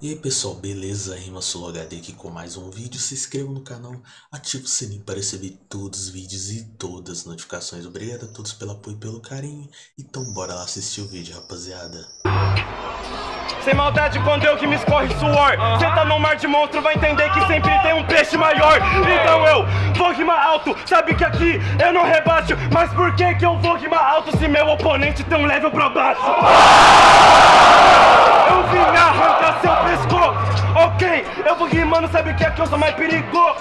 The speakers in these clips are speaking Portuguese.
E aí pessoal, beleza? Rima HD aqui com mais um vídeo. Se inscreva no canal, ative o sininho para receber todos os vídeos e todas as notificações. Obrigado a todos pelo apoio e pelo carinho. Então bora lá assistir o vídeo, rapaziada. Sem maldade quando eu que me escorre suor Cê tá no mar de monstro, vai entender que sempre tem um peixe maior Então eu vou rimar alto, sabe que aqui eu não rebaixo Mas por que que eu vou rimar alto se meu oponente tem um level pra baixo? Eu vim vou rimando, sabe que aqui eu sou mais perigoso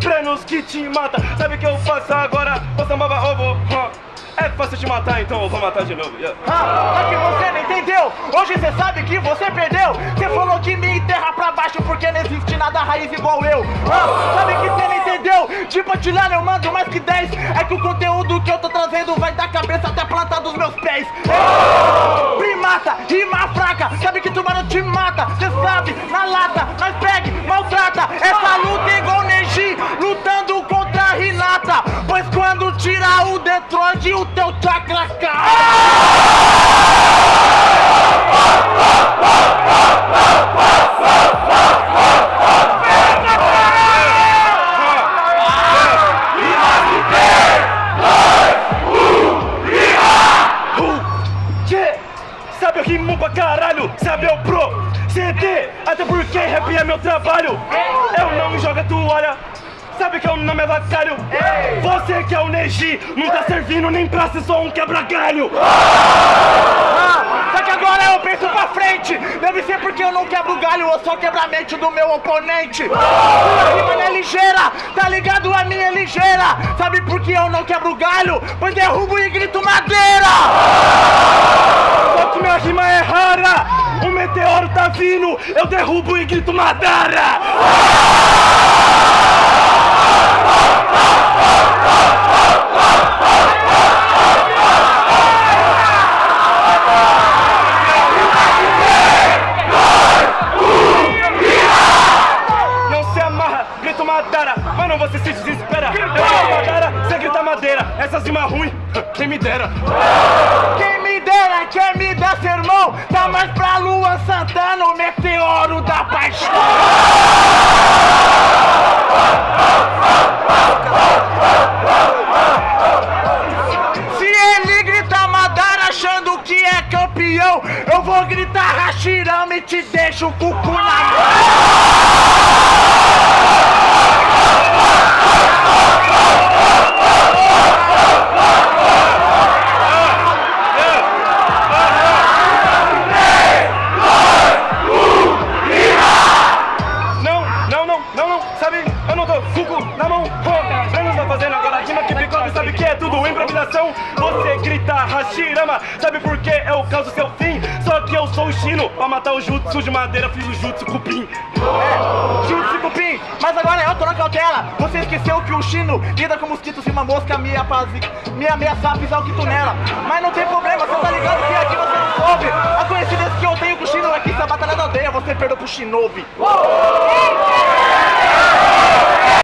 Prenos que te mata, sabe que eu faço agora? Você baba ovo, huh. É fácil te matar, então eu vou matar de novo. Yeah. Ah, é que você não entendeu. Hoje você sabe que você perdeu. Você falou que me enterra pra baixo porque não existe nada raiz igual eu. Ah, sabe que De patilhar eu mando mais que 10. É que o conteúdo que eu tô trazendo vai da cabeça até a planta dos meus pés. É. Primata, rima fraca. Sabe que tubarão te mata. Você sabe, na lata, nós pegue, maltrata. Essa luta é igual Neji, lutando contra a Renata. Pois quando tirar o Detroit, o teu chakra cai. Sabe Você que é o Neji, não tá servindo nem pra ser só um quebra-galho. Ah, só que agora eu penso pra frente. Deve ser porque eu não quebro galho ou só quebra a mente do meu oponente. Sua rima não é ligeira, tá ligado? A minha é ligeira. Sabe por que eu não quebro galho? Pois derrubo e grito madeira. Só que minha rima é rara, o meteoro tá vindo Eu derrubo e grito Madara Não você se desespera. Eu grito Madara, você grita madeira. Essas rimas ruins, quem me dera matar o jutsu de madeira fiz o jutsu cupim. É, Jutsu Cupim, mas agora eu tô na cautela Você esqueceu que o Chino lida com mosquitos e uma mosca me, apazi... me ameaçar pisar o quito nela. Mas não tem problema, você tá ligado que aqui você não soube. A coincidência que eu tenho com o Chino é que se a batalha da aldeia você perdeu pro Shinobi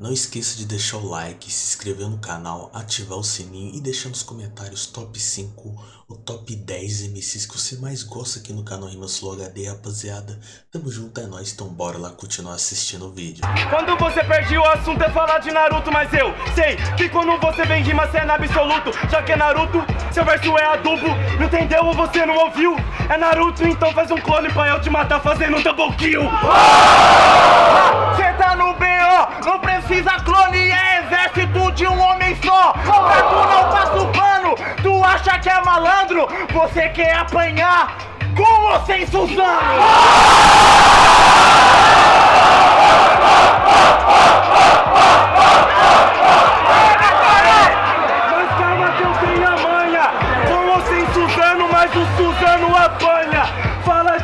Não esqueça de deixar o like, se inscrever no canal, ativar o sininho e deixar nos comentários top 5 ou top 10 MCs que você mais gosta aqui no canal Rimas Flow HD, rapaziada. Tamo junto, é nóis, então bora lá continuar assistindo o vídeo. Quando você perde o assunto é falar de Naruto Mas eu sei que quando você vem rima cê é na absoluto Já que é Naruto, seu verso é adubo Não entendeu ou você não ouviu? É Naruto, então faz um clone pra eu te matar fazendo um double kill Cê Você quer apanhar com ou sem Suzano? Mas calma que eu tenho a manha Com ou sem Suzano, mas o Suzano apanha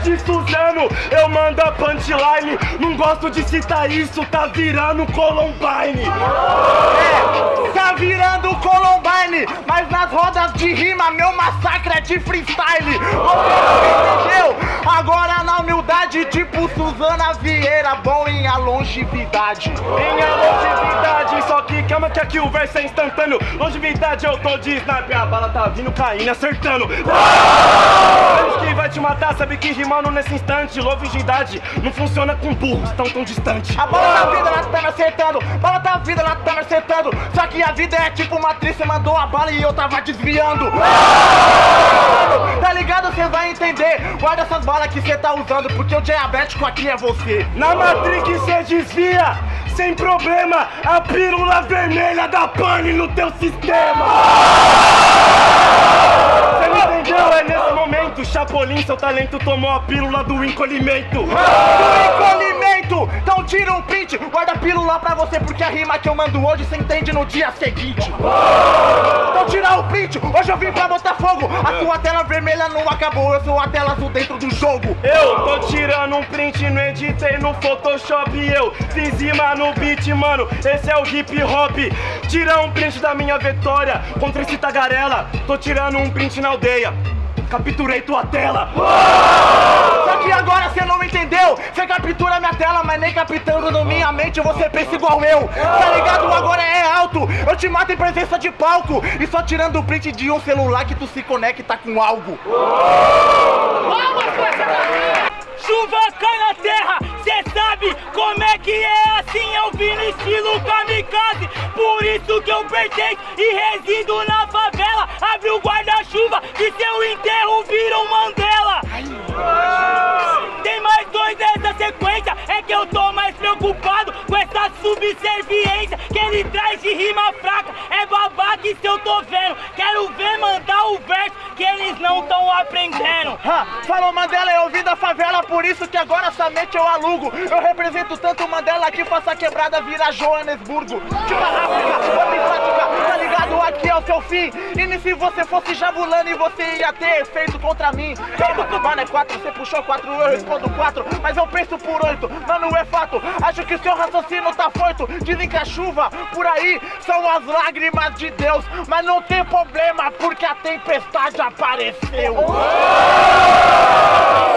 de Suzano, eu mando a punchline Não gosto de citar isso, tá virando Columbine É, tá virando Columbine, mas nas rodas de rima meu massacre é de freestyle. Você não entendeu? Agora na humildade de Tipo Suzana Vieira, bom em a longevidade. Minha longevidade, só que calma que aqui o verso é instantâneo. Longevidade eu tô de sniper, a bala tá vindo caindo, acertando. Menos que vai te matar, sabe que nesse instante. Longevidade não funciona com burros tão tão distante. A bola da vida ela tá me acertando, bola da vida ela tá me acertando. Só que a vida é tipo uma atriz, você mandou a bala e eu tava desviando. Tá ligado? Cê vai entender. Guarda essas balas que cê tá usando, porque o diabético aqui é você. Na Matrix cê desvia, sem problema. A pílula vermelha da pane no teu sistema. Cê me entendeu? É Chapolin, seu talento tomou a pílula do encolhimento. Do encolhimento! Então tira um print, guarda a pílula pra você, porque a rima que eu mando hoje cê entende no dia seguinte. Então tira o print, hoje eu vim pra botar fogo. A sua tela vermelha não acabou, eu sou a tela azul dentro do jogo. Eu tô tirando um print, não editei no Photoshop Eu fiz rima no beat, mano, esse é o hip hop Tira um print da minha vitória contra esse tagarela Tô tirando um print na aldeia, capturei tua tela Só que agora cê não entendeu. Cê captura minha tela, mas nem captando na minha mente você pensa igual eu. Tá ligado? Agora é alto. Eu te mato em presença de palco. E só tirando o print de um celular que tu se conecta com algo. Chuva cai na terra, cê sabe como é que é assim eu vim no estilo kamikaze. Por isso que eu pertenço e resido na favela. Abre o guarda-chuva e seu enterro vira um Mandela. Tem mais dois nessa sequência, é que eu tô mais preocupado subserviência Que ele traz de rima fraca, é babaca se eu tô vendo Quero ver mandar o verso que eles não tão aprendendo Ha, falou Mandela, eu vim da favela, por isso que agora somente eu alugo. Eu represento tanto Mandela que faça a quebrada virar Joanesburgo. Tipo a África, tá ligado? Aqui é o seu fim. E se você fosse Jabulani, você ia ter feito contra mim. Mano, é quatro, você puxou quatro, eu respondo quatro. Mas eu penso por oito, mano, é fato. Acho que seu raciocínio tá foito. Dizem que a chuva por aí são as lágrimas de Deus. Mas não tem problema, porque a tempestade apareceu. A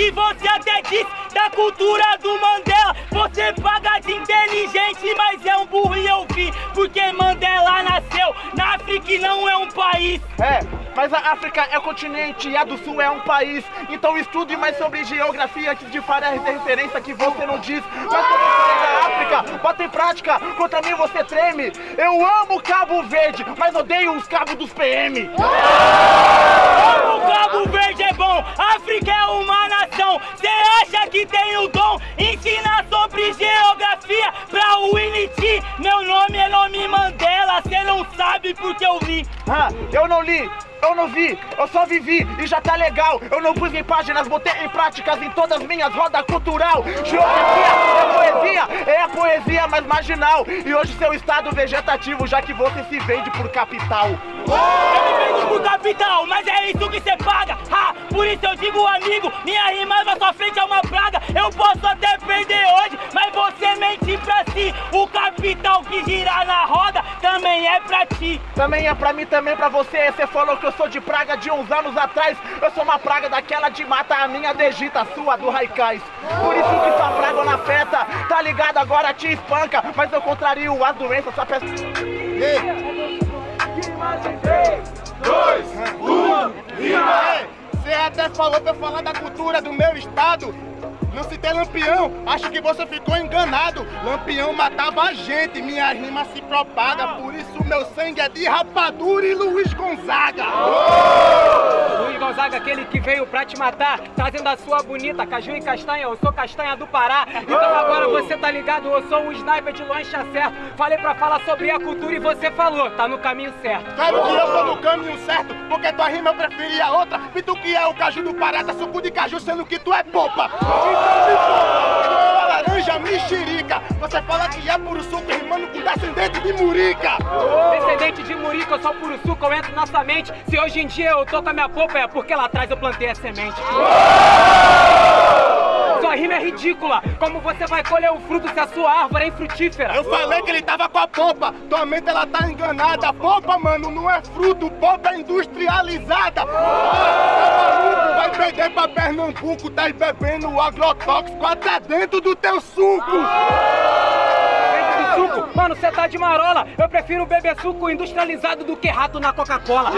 que você até disse da cultura do Mandela. Você paga de inteligente, mas é um burro e eu vi. Porque Mandela nasceu na África e não é um país. É, mas a África é continente e a do Sul é um país. Então estude mais sobre geografia antes de fazer essa referência que você não diz. Mas sobre a história da África, bota em prática. Contra mim você treme. Eu amo Cabo Verde, mas odeio os cabos dos PM. O Cabo Verde é bom, África é uma nação. Cê acha que tem o dom? Ensinar sobre geografia pra Winnie Meu nome é nome Mandela, cê não sabe porque eu li. Ah, eu não li, eu não vi, eu só vivi e já tá legal. Eu não pus em páginas, botei em práticas em todas minhas rodas cultural. Geografia é poesia, é a poesia mais marginal. E hoje seu estado vegetativo, já que você se vende por capital. Eu me vendo por capital, mas é isso que cê paga. Ha, por isso eu digo, amigo, minha rima na sua frente é uma praga. Eu posso até perder hoje, mas você mente pra si. O capital que gira na roda também é pra ti. Também é pra mim, também pra você. Você falou que eu sou de praga de uns anos atrás. Eu sou uma praga daquela de mata, a minha degita, a sua do Raikais. Por isso que sua praga na festa, tá ligado? Agora te espanca. Mas eu contrario as doenças, só peço. Você até falou pra eu falar da cultura do meu estado. Não citei Lampião, acho que você ficou enganado. Lampião matava a gente, minha rima se propaga. Por isso meu sangue é de rapadura e Luiz Gonzaga. Luiz Gonzaga, aquele que veio pra te matar, trazendo a sua bonita caju e castanha. Eu sou castanha do Pará. Então agora você tá ligado, eu sou um sniper de lancha certo. Falei pra falar sobre a cultura e você falou, tá no caminho certo. Claro que eu tô no caminho certo, porque tua rima eu preferi a outra. E tu que é o caju do Pará, tá suco de caju, sendo que tu é popa. Então me popa, tu é laranja mexerica. Você fala que é puro suco rimando com descendente de murica. Descendente de Murica, eu sou puro suco, eu entro na sua mente. Se hoje em dia eu tô com a minha polpa, é porque lá atrás eu plantei a semente. Sou sua rima é ridícula. Como você vai colher o fruto se a sua árvore é infrutífera? Eu falei que ele tava com a polpa. Tua mente ela tá enganada. Polpa, mano, não é fruto. Polpa é industrializada. Vai perder pra Pernambuco. Tá bebendo agrotóxico até dentro do teu suco. suco. Mano, você tá de marola. Eu prefiro beber suco industrializado do que rato na Coca-Cola.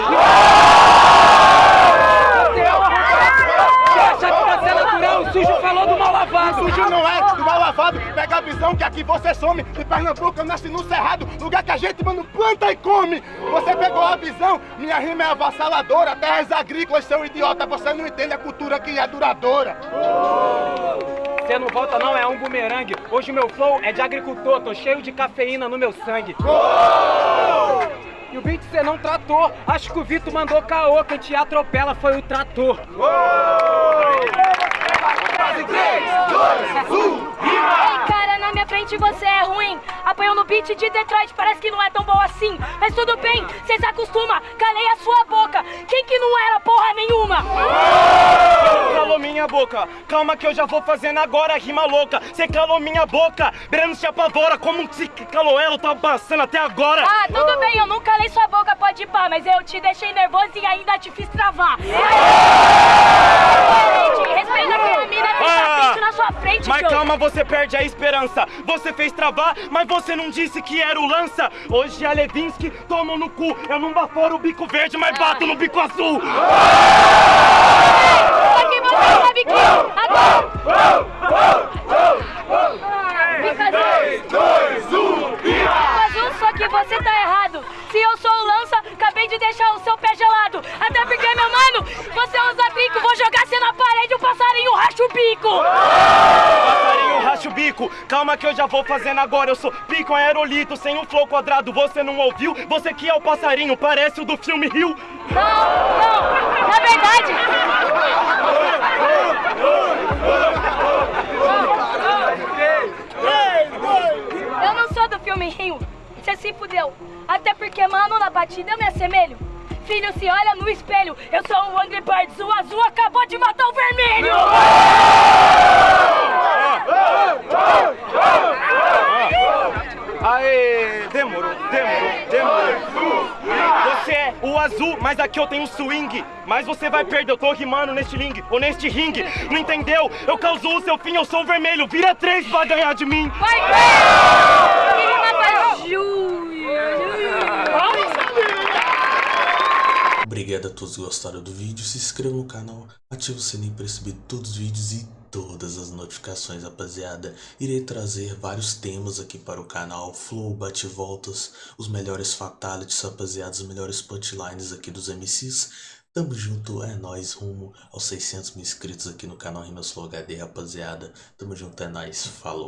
Você acha que você é natural? O sujo falou do mal lavado. O sujo não é Pega a visão que aqui você some. De Pernambuco eu nasci no Cerrado, lugar que a gente, mano, planta e come. Você pegou a visão? Minha rima é avassaladora. Terras agrícolas, seu idiota. Você não entende a cultura que é duradoura. Você não volta não, é um bumerangue. Hoje meu flow é de agricultor, tô cheio de cafeína no meu sangue. E o beat você não tratou. Acho que o Vitor mandou caô, quem te atropela foi o trator. Ei, cara, na minha frente você é ruim. Apanhou no beat de Detroit, parece que não é tão bom assim. Mas tudo bem, cê se acostuma. Calei a sua boca. Quem que não era porra nenhuma? Calou minha boca, calma que eu já vou fazendo agora rima louca. Cê calou minha boca, Breno se apavora. Como se calou ela, tá passando até agora. Ah, tudo bem, eu não calei sua boca, pode ir pá, mas eu te deixei nervoso e ainda te fiz travar. Gente, respeita que a mina tem tapete na sua frente, Mas Joe. calma, você perde a esperança. Você fez travar, mas você não disse que era o lança. Hoje a Levinsky toma no cu. Eu não baforo o bico verde, mas bato no bico azul. Só que você sabe que agora... o bico. Passarinho racha o bico. Calma que eu já vou fazendo agora. Eu sou pico aerolito, sem um flow quadrado. Você não ouviu? Você que é o passarinho, parece o do filme Rio. Não, não, na verdade... Eu não sou do filme Rio, você se fudeu. Até porque, mano, na batida eu me assemelho. Filho, se olha no espelho, eu sou um Angry Birds, o azul acabou de matar o vermelho! Aê, demorou, demorou, demorou. Você é o azul, mas aqui eu tenho swing. Mas você vai perder, eu tô rimando neste ring, ou neste ringue. Não entendeu? Eu causo o seu fim, eu sou o vermelho. Vira três pra ganhar de mim. Vai pra Júlia! Obrigado a todos que gostaram do vídeo, se inscreva no canal, ative o sininho para receber todos os vídeos e todas as notificações, rapaziada. Irei trazer vários temas aqui para o canal, flow, bate-voltas, os melhores fatalities, rapaziada, os melhores punchlines aqui dos MCs. Tamo junto, é nóis, rumo aos 600 mil inscritos aqui no canal Rimas Flow HD, rapaziada. Tamo junto, é nóis, falou.